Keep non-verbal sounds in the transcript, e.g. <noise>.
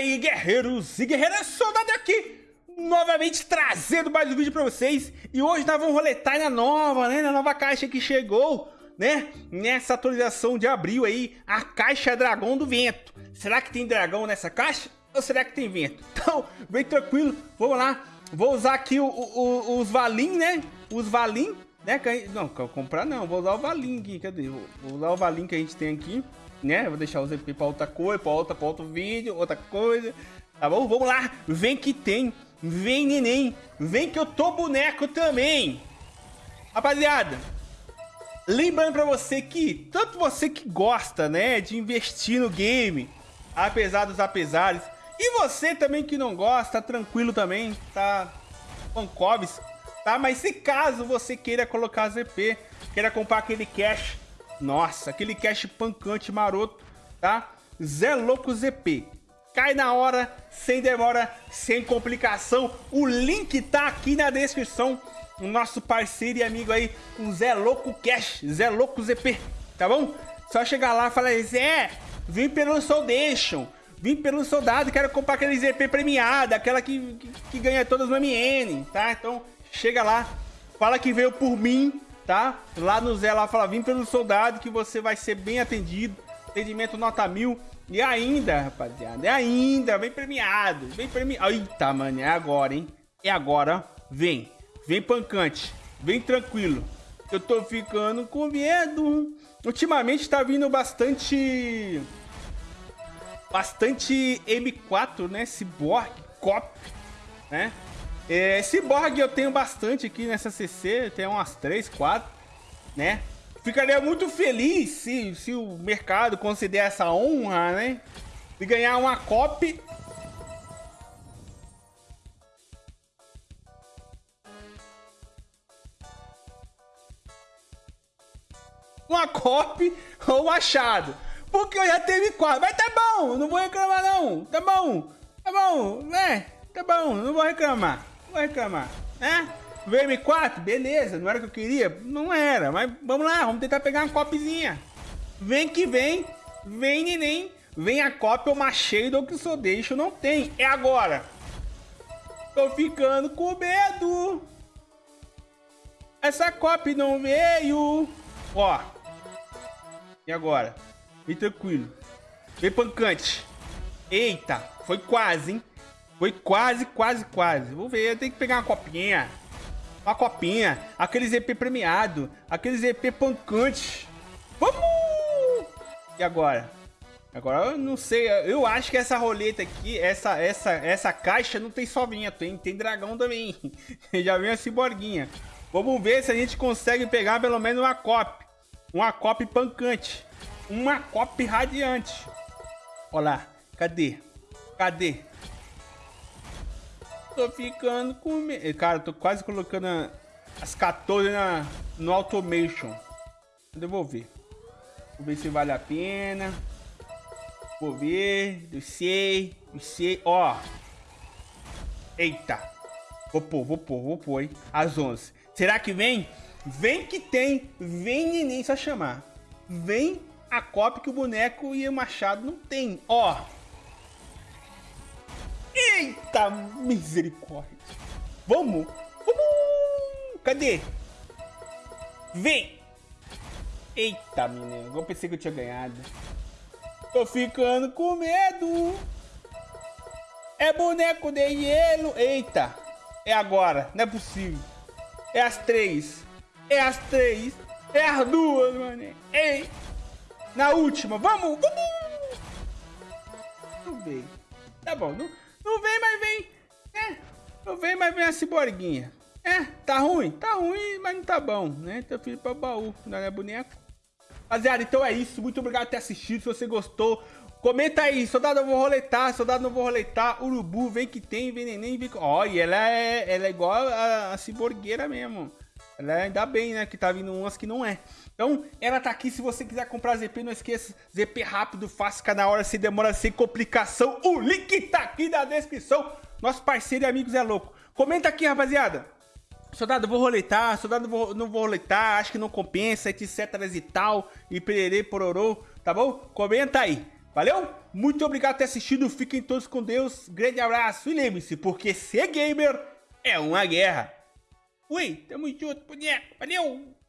aí, guerreiros e guerreiras, soldado aqui, novamente trazendo mais um vídeo pra vocês. E hoje nós vamos roletar na nova, né, na nova caixa que chegou, né, nessa atualização de abril aí, a caixa Dragão do Vento. Será que tem dragão nessa caixa? Ou será que tem vento? <laughs> Então, vem tranquilo, vamos lá. Vou usar aqui o, o, os Valim, né, os Valim, né, não, comprar não, vou usar o Valim aqui, cadê? Vou usar o Valim que a gente tem aqui né? Vou deixar o ZP pra outra coisa, pra, outra, pra outro vídeo, outra coisa. Tá bom? Vamos lá. Vem que tem. Vem, neném. Vem que eu tô boneco também. Rapaziada, lembrando pra você que, tanto você que gosta, né, de investir no game, apesar dos apesares, e você também que não gosta, tranquilo também, tá? Pancobs, tá? Mas se caso você queira colocar ZP, queira comprar aquele cash nossa, aquele cash pancante maroto, tá? Zé Louco ZP. Cai na hora, sem demora, sem complicação. O link tá aqui na descrição. O nosso parceiro e amigo aí, o Zé Louco Cash, Zé Louco ZP, tá bom? Só chegar lá e falar, Zé, vim pelo Soldation, vim pelo soldado, quero comprar aquele ZP premiado, aquela que, que, que ganha todas no MN, tá? Então, chega lá, fala que veio por mim, tá? Lá no Zé, lá fala, vim pelo soldado que você vai ser bem atendido. Atendimento nota mil. E ainda, rapaziada, é ainda, vem premiado, vem premiado. Eita, mano, é agora, hein? É agora, vem. Vem pancante, vem tranquilo. Eu tô ficando com medo. Ultimamente tá vindo bastante... Bastante M4, né? Cyborg, Cop, né? É, Cyborg eu tenho bastante aqui nessa CC, tem umas 3, 4, né? Ficaria muito feliz se, se o mercado considerar essa honra, né? De ganhar uma copy uma copy ou machado. Porque eu já teve quatro. Mas tá bom, não vou reclamar não. Tá bom, tá bom, né? Tá bom, não vou reclamar. Vou reclamar, né? VM4, beleza, não era o que eu queria? Não era, mas vamos lá, vamos tentar pegar uma copzinha. Vem que vem, vem neném, vem a cópia, o Machado que só deixo não tem, é agora. Tô ficando com medo. Essa cópia não veio. Ó. E agora? Vem tranquilo. Vem pancante. Eita, foi quase, hein? Foi quase, quase, quase. Vou ver, tem que pegar uma copinha. Uma copinha. Aqueles EP premiado. Aqueles EP pancante. Vamos! E agora? Agora eu não sei, eu acho que essa roleta aqui, essa essa essa caixa não tem só vinha, tem, tem dragão também. <laughs> Já vem a ciborguinha. Vamos ver se a gente consegue pegar pelo menos uma cop. Uma cop pancante. Uma cop radiante. Olha lá, cadê? Cadê? Tô ficando com medo. Cara, tô quase colocando as 14 na, no automation. Vou devolver. Vou ver se vale a pena. Vou ver. Não sei. Não sei. Ó. Eita. Vou pôr, vou pôr, vou pôr, hein. Às 11. Será que vem? Vem que tem. Vem neném só chamar. Vem a cópia que o boneco e o machado não tem. Ó. Eita misericórdia. Vamos. Vamos. Cadê? Vem. Eita, menino. Eu pensei que eu tinha ganhado. Tô ficando com medo. É boneco de gelo. Eita. É agora. Não é possível. É as três. É as três. É as duas, mano. Ei. Na última. Vamos. Vamos. Não veio. Tá bom. Não... não vem, mas vem a ciborguinha. É, tá ruim? Tá ruim, mas não tá bom, né? Teu filho pra baú, não é boneco? Rapaziada, então é isso. Muito obrigado por ter assistido. Se você gostou, comenta aí. Soldado, eu vou roletar. Soldado, não vou roletar. Urubu, vem que tem. Vem neném, vem... Ó, e ela é, ela é igual a, a ciborgueira mesmo. Ela é, ainda bem, né? Que tá vindo umas que não é. Então, ela tá aqui. Se você quiser comprar ZP, não esqueça. ZP rápido, fácil, cada hora, sem demora, sem complicação. O link tá aqui na descrição. Nosso parceiro e amigos é louco. Comenta aqui, rapaziada. Soldado, vou roletar. Soldado, vou, não vou roletar. Acho que não compensa, etc e tal. E pererê, pororô. Tá bom? Comenta aí. Valeu? Muito obrigado por ter assistido, fiquem todos com Deus, grande abraço e lembre-se, porque ser gamer é uma guerra. Ui, tamo junto, boneco, valeu!